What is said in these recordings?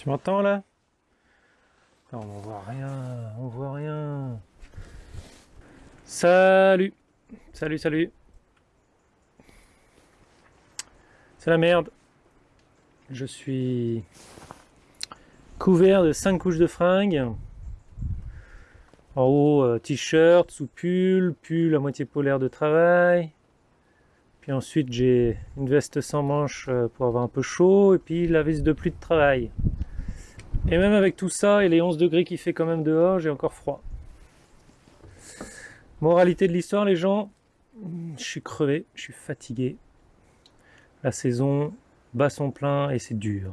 Tu m'entends là? Non, on voit rien, on voit rien. Salut Salut, salut C'est la merde. Je suis couvert de 5 couches de fringues. En haut, euh, t-shirt, sous pull, pull à moitié polaire de travail. Puis ensuite, j'ai une veste sans manches euh, pour avoir un peu chaud. Et puis la veste de pluie de travail. Et même avec tout ça et les 11 degrés qui fait quand même dehors, j'ai encore froid. Moralité de l'histoire, les gens, je suis crevé, je suis fatigué. La saison bat son plein et c'est dur.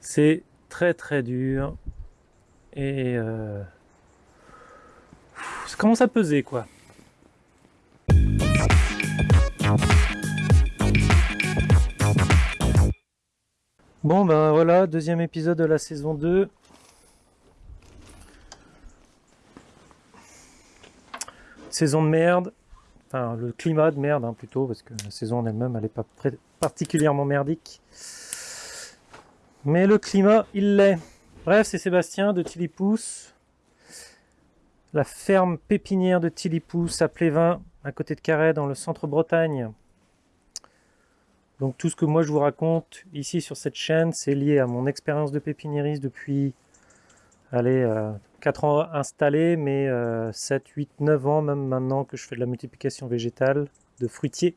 C'est très très dur. Et euh, ça commence à peser quoi. Bon ben voilà, deuxième épisode de la saison 2. Saison de merde. Enfin, le climat de merde hein, plutôt, parce que la saison en elle-même, elle n'est pas particulièrement merdique. Mais le climat, il l'est. Bref, c'est Sébastien de Tilipousse. La ferme pépinière de Tilipousse à Plévin, à côté de Carré, dans le centre Bretagne. Donc tout ce que moi je vous raconte ici sur cette chaîne, c'est lié à mon expérience de pépiniériste depuis allez, 4 euh, ans installé, mais 7, 8, 9 ans même maintenant que je fais de la multiplication végétale, de fruitier.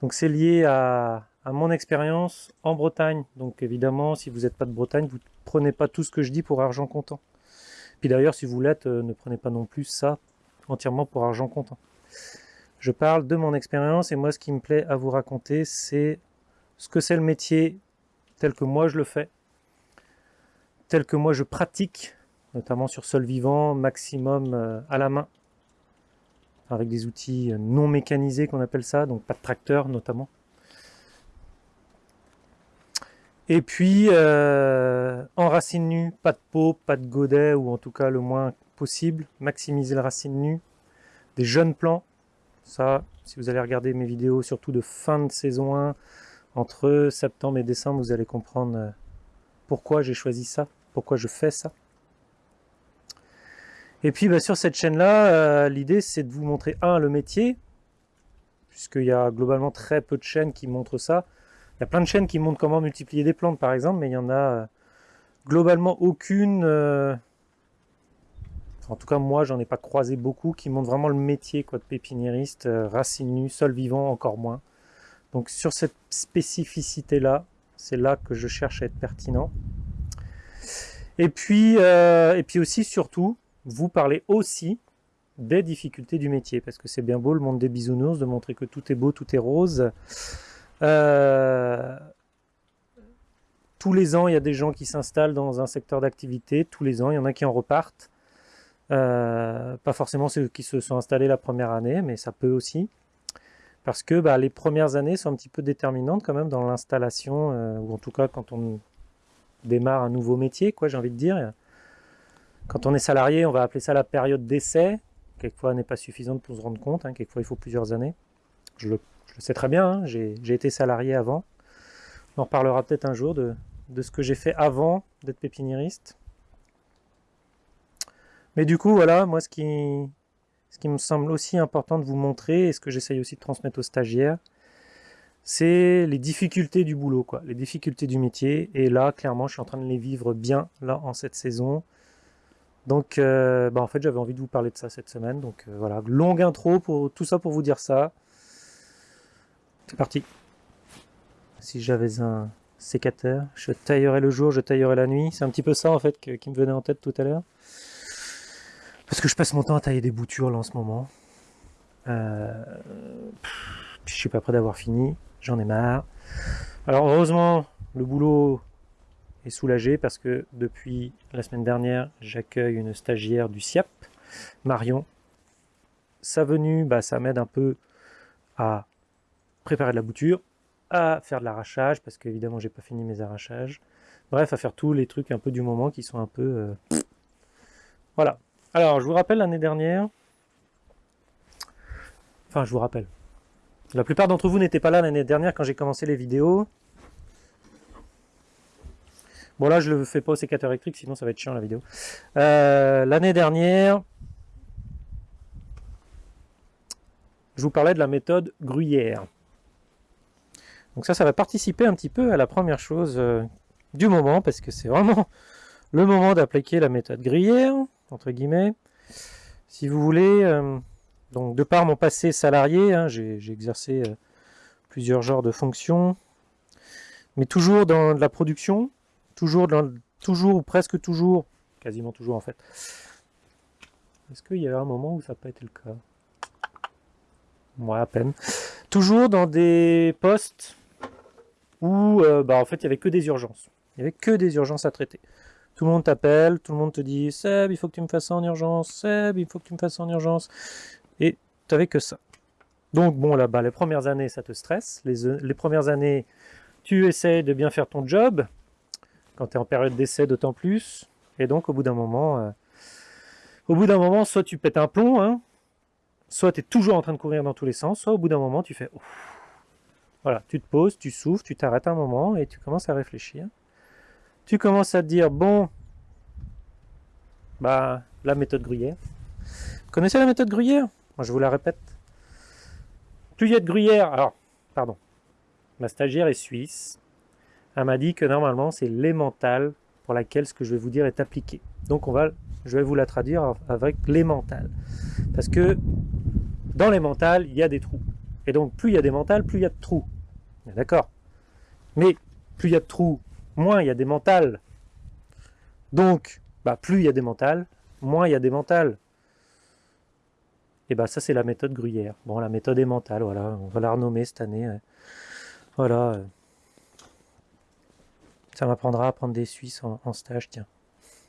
Donc c'est lié à, mon expérience en Bretagne. Donc évidemment, si vous n'êtes pas de Bretagne, vous ne prenez pas tout ce que je dis pour argent comptant. Puis d'ailleurs, si vous l'êtes, euh, ne prenez pas non plus ça entièrement pour argent comptant. Je parle de mon expérience et moi ce qui me plaît à vous raconter c'est ce que c'est le métier tel que moi je le fais, tel que moi je pratique, notamment sur sol vivant, maximum euh, à la main, avec des outils non mécanisés qu'on appelle ça, donc pas de tracteur notamment. Et puis euh, en racine nue, pas de peau, pas de godet, ou en tout cas le moins possible, maximiser la racine nue, des jeunes plants, ça, si vous allez regarder mes vidéos, surtout de fin de saison 1, entre septembre et décembre, vous allez comprendre euh, pourquoi j'ai choisi ça, pourquoi je fais ça. Et puis bah, sur cette chaîne-là, euh, l'idée c'est de vous montrer, un, le métier, puisqu'il y a globalement très peu de chaînes qui montrent ça. Il y a plein de chaînes qui montrent comment multiplier des plantes par exemple, mais il y en a euh, globalement aucune en tout cas moi j'en ai pas croisé beaucoup qui montrent vraiment le métier quoi, de pépiniériste, euh, racine nue, sol vivant encore moins. Donc sur cette spécificité là, c'est là que je cherche à être pertinent. Et puis, euh, et puis aussi surtout, vous parlez aussi des difficultés du métier, parce que c'est bien beau le monde des bisounours, de montrer que tout est beau, tout est rose. Euh, tous les ans, il y a des gens qui s'installent dans un secteur d'activité, tous les ans, il y en a qui en repartent. Euh, pas forcément ceux qui se sont installés la première année, mais ça peut aussi. Parce que bah, les premières années sont un petit peu déterminantes quand même dans l'installation, euh, ou en tout cas quand on démarre un nouveau métier, quoi, j'ai envie de dire. Quand on est salarié, on va appeler ça la période d'essai. Quelquefois, n'est pas suffisante pour se rendre compte. Hein. Quelquefois, il faut plusieurs années. Je le, sais très bien, hein. j'ai été salarié avant. On en reparlera peut-être un jour de, de ce que j'ai fait avant d'être pépiniériste. Mais du coup, voilà, moi, ce qui, ce qui me semble aussi important de vous montrer, et ce que j'essaye aussi de transmettre aux stagiaires, c'est les difficultés du boulot, quoi, les difficultés du métier. Et là, clairement, je suis en train de les vivre bien, là, en cette saison. Donc, euh, bah, en fait, j'avais envie de vous parler de ça cette semaine. Donc, euh, voilà, longue intro pour tout ça pour vous dire ça. C'est parti. Si j'avais un sécateur, je taillerais le jour, je taillerais la nuit. C'est un petit peu ça, en fait, qui me venait en tête tout à l'heure. Parce que je passe mon temps à tailler des boutures là en ce moment. Euh, je suis pas prêt d'avoir fini, j'en ai marre. Alors heureusement, le boulot est soulagé parce que depuis la semaine dernière, j'accueille une stagiaire du SIAP, Marion. Sa venue, bah, ça m'aide un peu à préparer de la bouture, à faire de l'arrachage, parce qu'évidemment j'ai pas fini mes arrachages. Bref, à faire tous les trucs un peu du moment qui sont un peu... Euh, voilà, alors, je vous rappelle l'année dernière, enfin je vous rappelle, la plupart d'entre vous n'étaient pas là l'année dernière quand j'ai commencé les vidéos. Bon là, je le fais pas au sécateur électrique, sinon ça va être chiant la vidéo. Euh, l'année dernière, je vous parlais de la méthode Gruyère. Donc ça, ça va participer un petit peu à la première chose euh, du moment, parce que c'est vraiment le moment d'appliquer la méthode Gruyère, entre guillemets. Si vous voulez, euh, donc de par mon passé salarié, hein, j'ai exercé euh, plusieurs genres de fonctions, mais toujours dans la production, toujours, dans, toujours ou presque toujours, quasiment toujours en fait. Est-ce qu'il y a un moment où ça n'a pas été le cas? Moi, à peine. Toujours dans des postes où euh, bah, en fait il n'y avait que des urgences. Il n'y avait que des urgences à traiter. Tout le monde t'appelle, tout le monde te dit Seb, il faut que tu me fasses ça en urgence, Seb, il faut que tu me fasses ça en urgence. Et tu n'avais que ça. Donc bon là-bas, les premières années ça te stresse. Les, les premières années, tu essaies de bien faire ton job. Quand tu es en période d'essai d'autant plus. Et donc au bout d'un moment, euh, au bout d'un moment, soit tu pètes un plomb, hein, soit tu es toujours en train de courir dans tous les sens, soit au bout d'un moment tu fais voilà, tu te poses, tu souffles, tu t'arrêtes un moment et tu commences à réfléchir. Tu commences à te dire, bon, bah, la méthode Gruyère. Vous connaissez la méthode Gruyère? Je vous la répète. Plus il y a de Gruyère, alors, pardon, ma stagiaire est suisse. Elle m'a dit que normalement, c'est l'émental pour laquelle ce que je vais vous dire est appliqué. Donc, on va, je vais vous la traduire avec l'émental. Parce que dans l'émental, il y a des trous. Et donc, plus il y a des mentales, plus il y a de trous. D'accord? Mais plus il y a de trous, moins il y a des mentales. Donc, bah, plus il y a des mentales, moins il y a des mentales. Et bah ça c'est la méthode Gruyère. Bon, la méthode est mentale, voilà. On va la renommer cette année. Voilà. Ça m'apprendra à prendre des Suisses en, stage, tiens.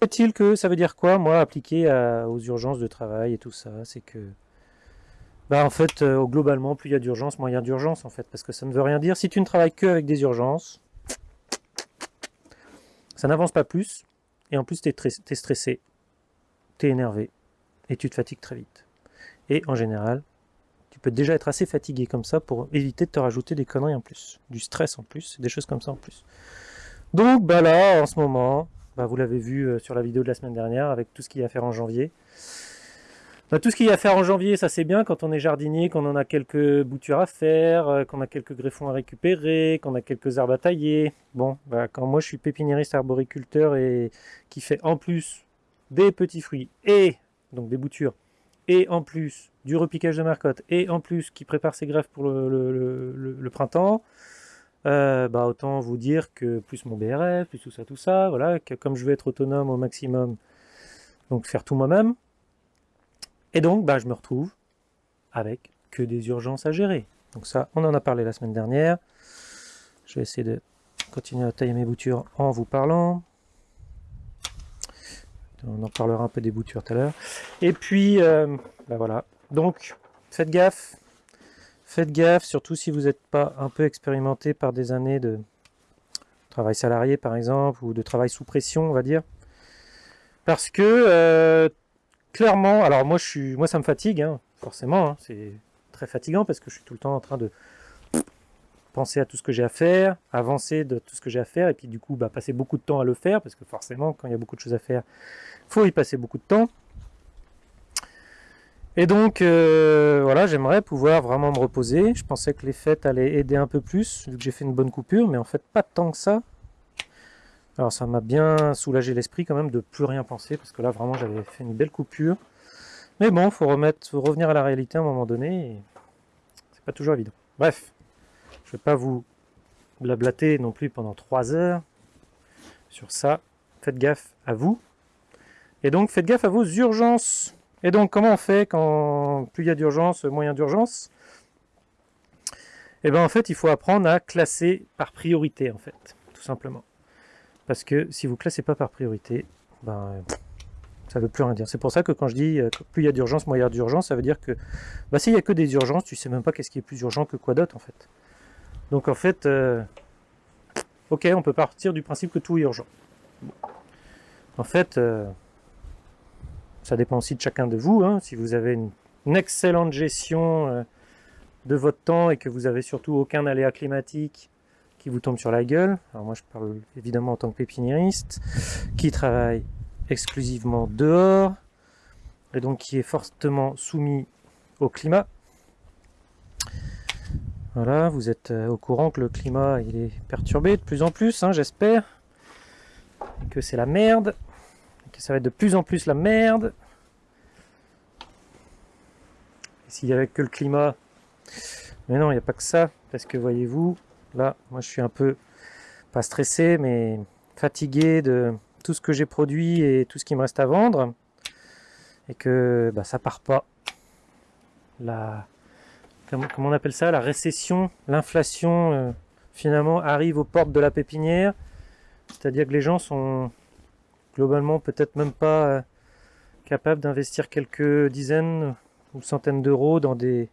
Est-il que ça veut dire quoi, moi, appliqué aux urgences de travail et tout ça? C'est que bah en fait, euh, globalement, plus il y a d'urgence, moins il y a d'urgence en fait, parce que ça ne veut rien dire. Si tu ne travailles que avec des urgences, ça n'avance pas plus, et en plus tu es, stressé, tu es énervé, et tu te fatigues très vite. Et en général, tu peux déjà être assez fatigué comme ça pour éviter de te rajouter des conneries en plus, du stress en plus, des choses comme ça en plus. Donc bah là, en ce moment, bah, vous l'avez vu euh, sur la vidéo de la semaine dernière, avec tout ce qu'il y a à faire en janvier, tout ce qu'il y a à faire en janvier, ça c'est bien quand on est jardinier, qu'on en a quelques boutures à faire, euh, qu'on a quelques greffons à récupérer, qu'on a quelques herbes à tailler. Bon, bah, quand moi je suis pépiniériste arboriculteur et qui fait en plus des petits fruits et donc des boutures et en plus du repiquage de marcotte et en plus qui prépare ses greffes pour le, printemps, euh, bah autant vous dire que plus mon BRF, plus tout ça, tout ça, voilà, que comme je veux être autonome au maximum, donc faire tout moi-même, et donc, bah, je me retrouve avec que des urgences à gérer. Donc ça, on en a parlé la semaine dernière. Je vais essayer de continuer à tailler mes boutures en vous parlant. On en parlera un peu des boutures tout à l'heure. Et puis, euh, bah voilà. Donc, faites gaffe. Faites gaffe, surtout si vous n'êtes pas un peu expérimenté par des années de travail salarié, par exemple, ou de travail sous pression, on va dire. Parce que euh, clairement, alors moi, je suis, moi ça me fatigue, hein, forcément, hein, c'est très fatigant parce que je suis tout le temps en train de penser à tout ce que j'ai à faire, avancer de tout ce que j'ai à faire, et puis du coup, bah, passer beaucoup de temps à le faire, parce que forcément, quand il y a beaucoup de choses à faire, il faut y passer beaucoup de temps. Et donc, euh, voilà, j'aimerais pouvoir vraiment me reposer. Je pensais que les fêtes allaient aider un peu plus, vu que j'ai fait une bonne coupure, mais en fait, pas tant que ça. Alors ça m'a bien soulagé l'esprit quand même de plus rien penser, parce que là vraiment j'avais fait une belle coupure. Mais bon, faut faut revenir à la réalité à un moment donné, c'est pas toujours évident. Bref, je vais pas vous blablater non plus pendant 3 heures sur ça. Faites gaffe à vous. Et donc faites gaffe à vos urgences. Et donc comment on fait quand plus il y a d'urgence, moins d'urgence? Eh bien en fait il faut apprendre à classer par priorité en fait, tout simplement. Parce que si vous classez pas par priorité, ben, ça veut plus rien dire. C'est pour ça que quand je dis euh, plus il y a d'urgence, moins il y a d'urgence, ça veut dire que bah, s'il n'y a que des urgences, tu sais même pas qu'est-ce qui est plus urgent que quoi d'autre en fait. Donc en fait, euh, ok, on peut partir du principe que tout est urgent. En fait, euh, ça dépend aussi de chacun de vous. Hein. Si vous avez une, une excellente gestion de votre temps et que vous avez surtout aucun aléa climatique qui vous tombe sur la gueule. Alors moi je parle évidemment en tant que pépiniériste, qui travaille exclusivement dehors, et donc qui est fortement soumis au climat. Voilà, vous êtes euh, au courant que le climat il est perturbé de plus en plus, hein, j'espère. Que c'est la merde. Que ça va être de plus en plus la merde. S'il n'y avait que le climat. Mais non, il n'y a pas que ça. Parce que voyez-vous, là, moi je suis un peu, pas stressé, mais fatigué de tout ce que j'ai produit et tout ce qui me reste à vendre. Et que bah, ça part pas. La, comment, on appelle ça, la récession, l'inflation euh, finalement arrive aux portes de la pépinière. C'est-à-dire que les gens sont globalement peut-être même pas euh, capables d'investir quelques dizaines ou centaines d'euros dans des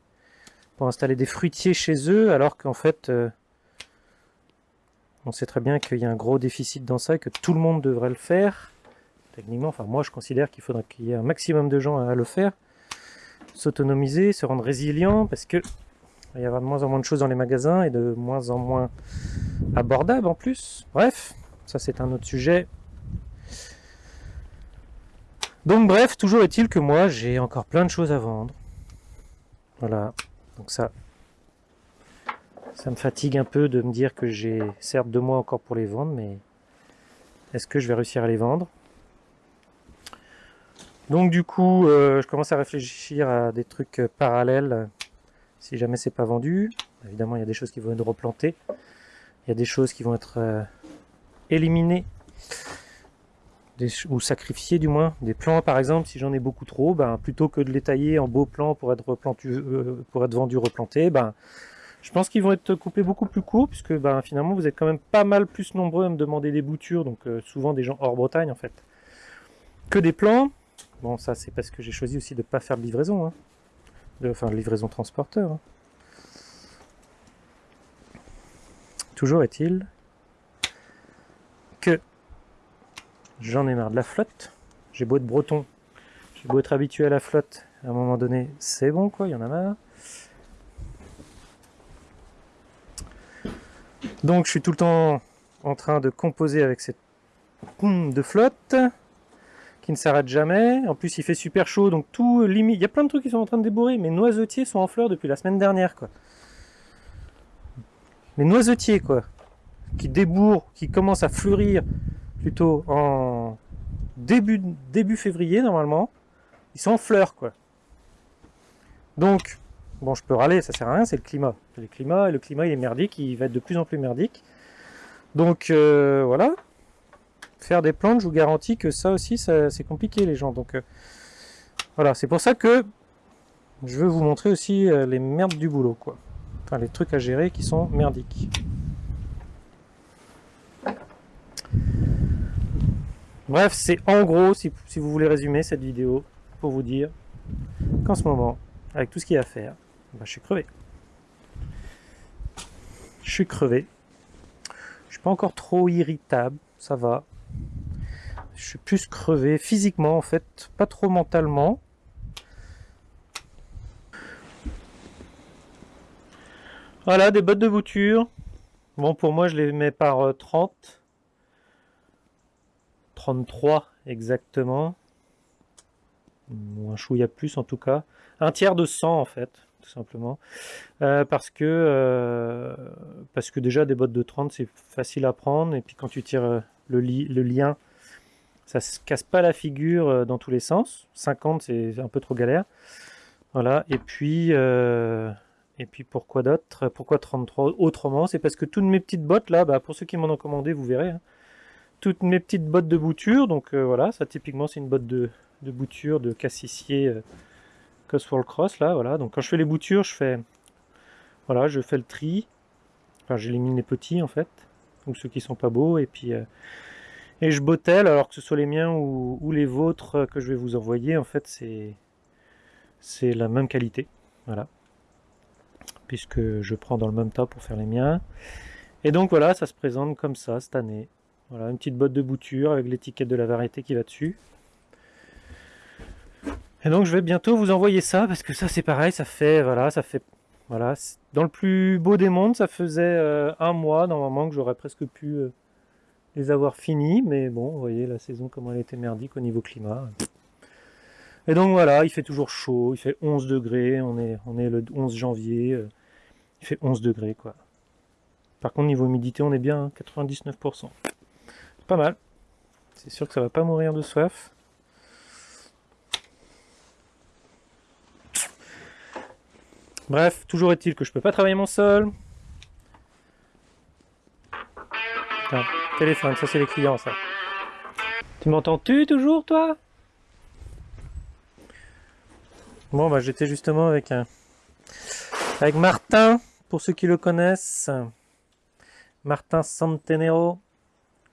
pour installer des fruitiers chez eux, alors qu'en fait euh, on sait très bien qu'il y a un gros déficit dans ça et que tout le monde devrait le faire. Techniquement, enfin moi je considère qu'il faudrait qu'il y ait un maximum de gens à le faire s'autonomiser, se rendre résilient, parce que il y avoir de moins en moins de choses dans les magasins et de moins en moins abordables en plus. Bref, ça c'est un autre sujet. Donc bref, toujours est-il que moi j'ai encore plein de choses à vendre. Voilà, donc ça, ça me fatigue un peu de me dire que j'ai certes deux mois encore pour les vendre, mais est-ce que je vais réussir à les vendre? Donc du coup, euh, je commence à réfléchir à des trucs euh, parallèles si jamais c'est pas vendu. Évidemment, il y a des choses qui vont être replantées. Il y a des choses qui vont être euh, éliminées ou sacrifiées du moins. Des plants par exemple, si j'en ai beaucoup trop, ben, plutôt que de les tailler en beaux plants pour être, pour être vendus replantés, ben, je pense qu'ils vont être coupés beaucoup plus courts puisque ben, finalement vous êtes quand même pas mal plus nombreux à me demander des boutures, donc souvent des gens hors Bretagne en fait, que des plants. Bon, ça c'est parce que j'ai choisi aussi de ne pas faire de livraison. Hein. De, enfin, livraison transporteur. Hein. Toujours est-il que j'en ai marre de la flotte. J'ai beau être breton, j'ai beau être habitué à la flotte, à un moment donné, c'est bon quoi, il y en a marre. Donc je suis tout le temps en train de composer avec cette de flotte qui ne s'arrête jamais. En plus, il fait super chaud, donc tout limite. Il y a plein de trucs qui sont en train de débourrer. Mes noisetiers sont en fleurs depuis la semaine dernière, quoi. Les noisetiers, quoi, qui débourrent, qui commencent à fleurir plutôt en début, début février, normalement. Ils sont en fleurs, quoi. Donc, bon, je peux râler, ça sert à rien, c'est le climat. Le climat, le climat, il est merdique, il va être de plus en plus merdique. Donc, euh, voilà faire des plantes, je vous garantis que ça aussi, c'est compliqué les gens. Donc euh, voilà, c'est pour ça que je veux vous montrer aussi euh, les merdes du boulot, quoi. Enfin, les trucs à gérer qui sont merdiques. Bref, c'est en gros, si, vous voulez résumer cette vidéo, pour vous dire qu'en ce moment, avec tout ce qu'il y a à faire, bah, je suis crevé. Je suis crevé. Je suis pas encore trop irritable, ça va. Je suis plus crevé physiquement en fait, pas trop mentalement. Voilà, des bottes de bouture. Bon, pour moi, je les mets par 30. Euh, 33 exactement. Un chouïa plus en tout cas. Un tiers de 100 en fait, tout simplement. Euh, parce que euh, parce que déjà des bottes de 30 c'est facile à prendre et puis quand tu tires le, le lien ça se casse pas la figure euh, dans tous les sens. 50, c'est un peu trop galère. Voilà, et puis, euh, et puis pourquoi d'autre? Pourquoi 33 autrement C'est parce que toutes mes petites bottes, là, bah, pour ceux qui m'en ont commandé, vous verrez, hein. toutes mes petites bottes de bouture, donc euh, voilà, ça typiquement c'est une botte de, bouture de cassissier euh, Cosworld Cross, là, voilà. Donc quand je fais les boutures, je fais, voilà, je fais le tri, enfin j'élimine les petits en fait, donc ceux qui sont pas beaux, et puis et je bottelle, alors que ce soit les miens ou, les vôtres que je vais vous envoyer, en fait c'est c'est la même qualité, voilà. Puisque je prends dans le même tas pour faire les miens. Et donc voilà, ça se présente comme ça cette année. Voilà, une petite botte de bouture avec l'étiquette de la variété qui va dessus. Et donc je vais bientôt vous envoyer ça, parce que ça c'est pareil, ça fait, voilà, ça fait Voilà, dans le plus beau des mondes, ça faisait euh, un mois normalement que j'aurais presque pu euh, les avoir finis, mais bon, vous voyez la saison comment elle était merdique au niveau climat. Et donc voilà, il fait toujours chaud, il fait 11 degrés, on est, on est le 11 janvier, euh, il fait 11 degrés quoi. Par contre niveau humidité on est bien 99%. Hein, pas mal. C'est sûr que ça va pas mourir de soif. Bref, toujours est-il que je peux pas travailler mon sol. téléphone, ça c'est les clients ça. Tu m'entends-tu toujours toi? Bon bah j'étais justement avec avec Martin, pour ceux qui le connaissent. Martin Santenero,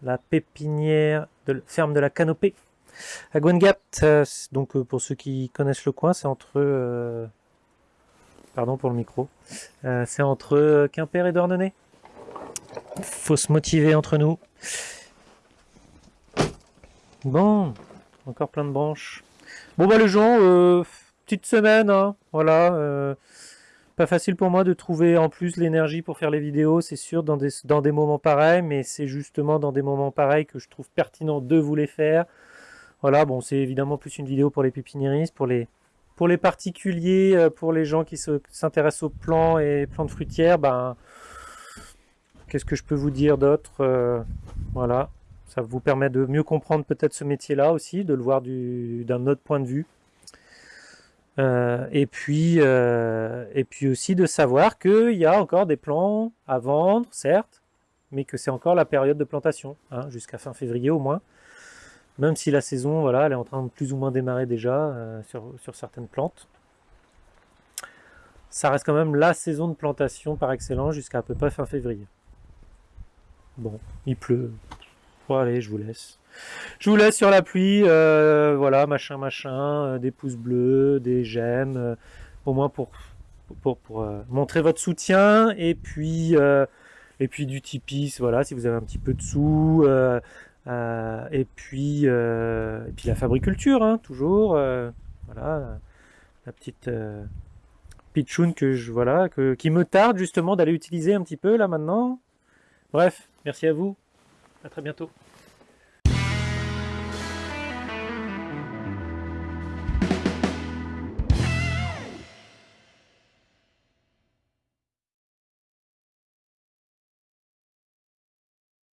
la pépinière de ferme de la Canopée à Gwengat. Euh, donc euh, pour ceux qui connaissent le coin, c'est entre euh, Pardon pour le micro. Euh, c'est entre Quimper et Dornenay. Faut se motiver entre nous. Bon, encore plein de branches. Bon bah les gens, euh, petite semaine, hein, voilà. Euh, pas facile pour moi de trouver en plus l'énergie pour faire les vidéos, c'est sûr, dans des, dans des moments pareils, mais c'est justement dans des moments pareils que je trouve pertinent de vous les faire. Voilà, bon, c'est évidemment plus une vidéo pour les pépiniéristes, pour les, pour les particuliers, euh, pour les gens qui s'intéressent aux plants et plantes fruitières, ben, qu'est-ce que je peux vous dire d'autre euh, Voilà, ça vous permet de mieux comprendre peut-être ce métier-là aussi, de le voir d'un autre point de vue. Euh, et, puis, et puis aussi de savoir qu'il y a encore des plants à vendre, certes, mais que c'est encore la période de plantation, hein, jusqu'à fin février au moins. Même si la saison, voilà, elle est en train de plus ou moins démarrer déjà euh, sur, certaines plantes. Ça reste quand même la saison de plantation par excellence jusqu'à à peu près fin février. Bon, il pleut. Bon, allez, je vous laisse. Je vous laisse sur la pluie, euh, voilà, machin, machin, euh, des pouces bleus, des j'aime, au moins pour, pour, montrer votre soutien, et puis, et puis du Tipeee, voilà, si vous avez un petit peu de sous, et, puis, euh, puis la fabriculture, hein, toujours. Euh, voilà, la petite pitchoun que je voilà, qui me tarde justement d'aller utiliser un petit peu là maintenant. Bref, merci à vous. À très bientôt.